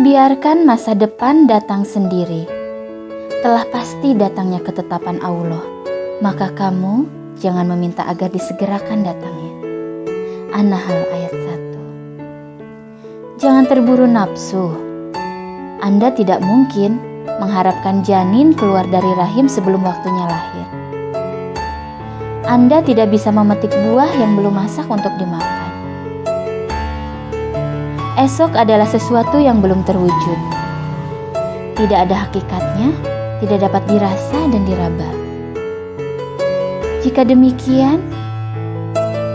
Biarkan masa depan datang sendiri. Telah pasti datangnya ketetapan Allah, maka kamu jangan meminta agar disegerakan datangnya. An-Nahl ayat 1 Jangan terburu nafsu. Anda tidak mungkin mengharapkan janin keluar dari rahim sebelum waktunya lahir. Anda tidak bisa memetik buah yang belum masak untuk dimakan. Esok adalah sesuatu yang belum terwujud. Tidak ada hakikatnya, tidak dapat dirasa dan diraba. Jika demikian,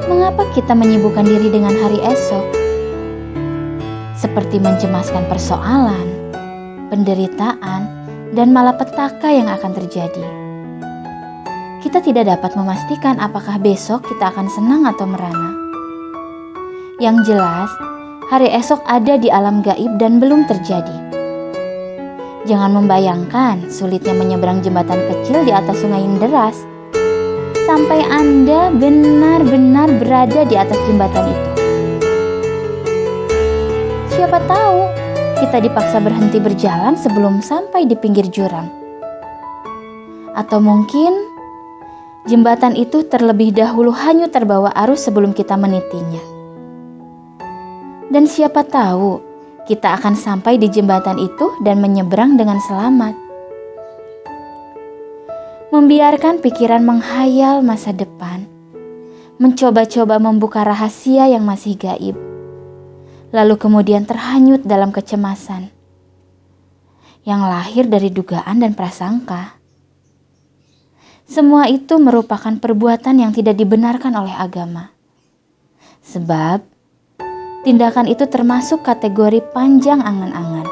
mengapa kita menyibukkan diri dengan hari esok? Seperti mencemaskan persoalan, penderitaan, dan malapetaka yang akan terjadi. Kita tidak dapat memastikan apakah besok kita akan senang atau merana. Yang jelas, hari esok ada di alam gaib dan belum terjadi. Jangan membayangkan sulitnya menyeberang jembatan kecil di atas sungai yang deras sampai Anda benar-benar berada di atas jembatan itu. Siapa tahu kita dipaksa berhenti berjalan sebelum sampai di pinggir jurang. Atau mungkin jembatan itu terlebih dahulu hanyut terbawa arus sebelum kita menitinya. Dan siapa tahu kita akan sampai di jembatan itu dan menyeberang dengan selamat. Membiarkan pikiran menghayal masa depan, mencoba-coba membuka rahasia yang masih gaib, lalu kemudian terhanyut dalam kecemasan yang lahir dari dugaan dan prasangka. Semua itu merupakan perbuatan yang tidak dibenarkan oleh agama. Sebab tindakan itu termasuk kategori panjang angan-angan.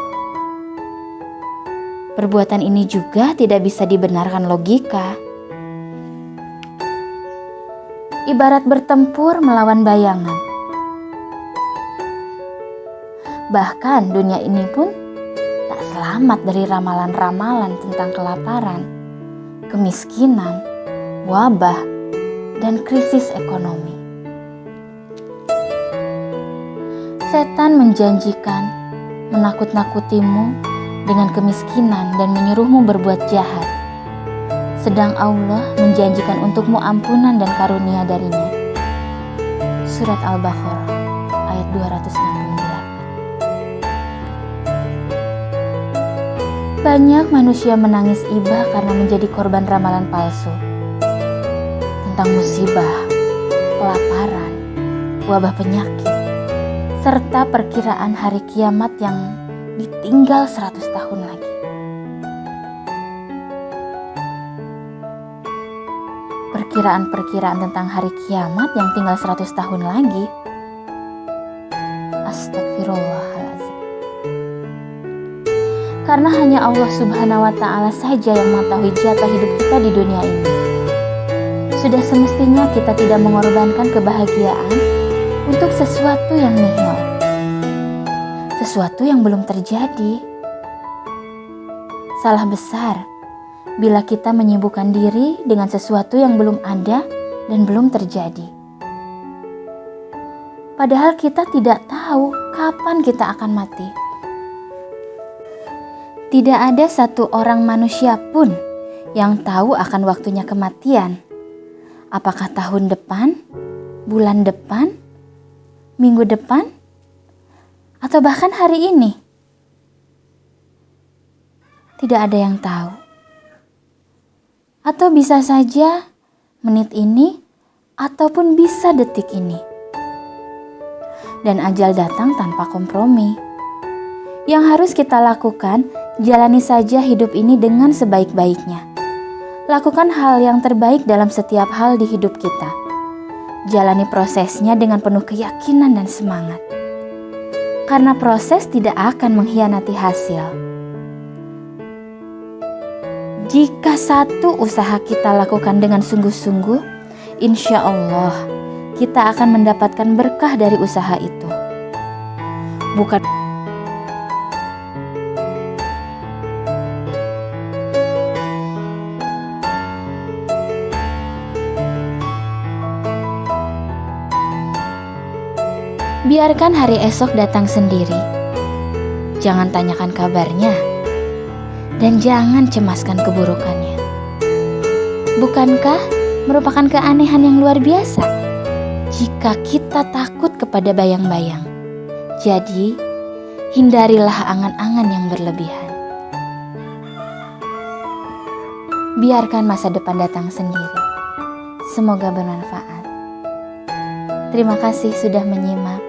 Perbuatan ini juga tidak bisa dibenarkan logika. Ibarat bertempur melawan bayangan. Bahkan dunia ini pun tak selamat dari ramalan-ramalan tentang kelaparan, kemiskinan, wabah, dan krisis ekonomi. Setan menjanjikan menakut-nakutimu dengan kemiskinan dan menyuruhmu berbuat jahat. Sedang Allah menjanjikan untukmu ampunan dan karunia darinya. Surat Al-Baqarah ayat 268. Banyak manusia menangis iba karena menjadi korban ramalan palsu. Tentang musibah, kelaparan, wabah penyakit, serta perkiraan hari kiamat yang ditinggal 100 tahun lagi. Perkiraan-perkiraan tentang hari kiamat yang tinggal 100 tahun lagi. Astagfirullahaladzim. Karena hanya Allah subhanahu wa ta'ala saja yang mengetahui jatah hidup kita di dunia ini. Sudah semestinya kita tidak mengorbankan kebahagiaan untuk sesuatu yang nihil, sesuatu yang belum terjadi. Salah besar bila kita menyibukkan diri dengan sesuatu yang belum ada dan belum terjadi. Padahal kita tidak tahu kapan kita akan mati. Tidak ada satu orang manusia pun yang tahu akan waktunya kematian. Apakah tahun depan, bulan depan, minggu depan, atau bahkan hari ini. Tidak ada yang tahu. Atau bisa saja menit ini ataupun bisa detik ini. Dan ajal datang tanpa kompromi. Yang harus kita lakukan, jalani saja hidup ini dengan sebaik-baiknya. Lakukan hal yang terbaik dalam setiap hal di hidup kita jalani prosesnya dengan penuh keyakinan dan semangat. Karena proses tidak akan mengkhianati hasil. Jika satu usaha kita lakukan dengan sungguh-sungguh, insya Allah kita akan mendapatkan berkah dari usaha itu. Bukan Biarkan hari esok datang sendiri. jangan tanyakan kabarnya, dan jangan cemaskan keburukannya. Bukankah merupakan keanehan yang luar biasa jika kita takut kepada bayang-bayang? Jadi, hindarilah angan-angan yang berlebihan. Biarkan masa depan datang sendiri. Semoga bermanfaat. Terima kasih sudah menyimak.